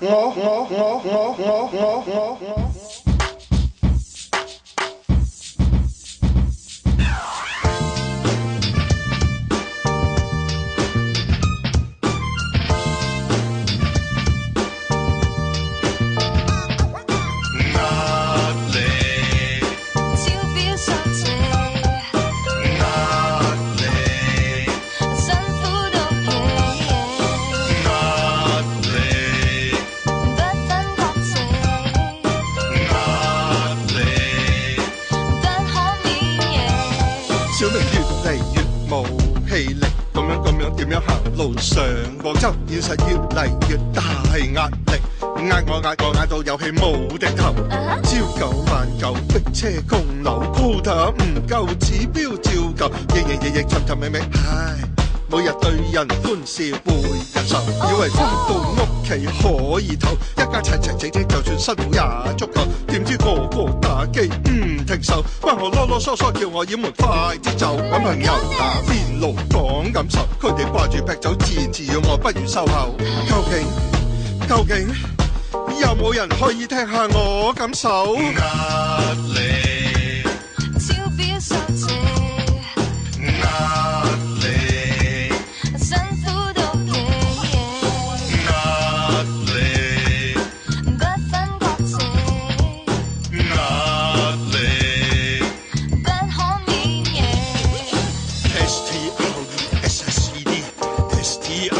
我我我我我我我。小明越嚟越冇氣力，咁樣咁樣點樣行路上广州，現實越嚟越大壓力，压我压我压到有氣冇的頭，朝九晚九逼車供樓，quota 唔夠指標照舊，日日夜夜尋尋觅觅，唉，每日對人歡笑背人愁，以為翻到屋企可以唞，一家齊齊整整就算辛苦也足夠，點知个个打機。停手！不何啰啰嗦嗦叫我掩门？快啲走，搵朋友打边炉，讲感受。佢哋挂住劈酒，自然自语，我不如收口。究竟究竟，有冇人可以听下我感受？压力。Audi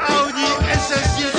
Audi Audi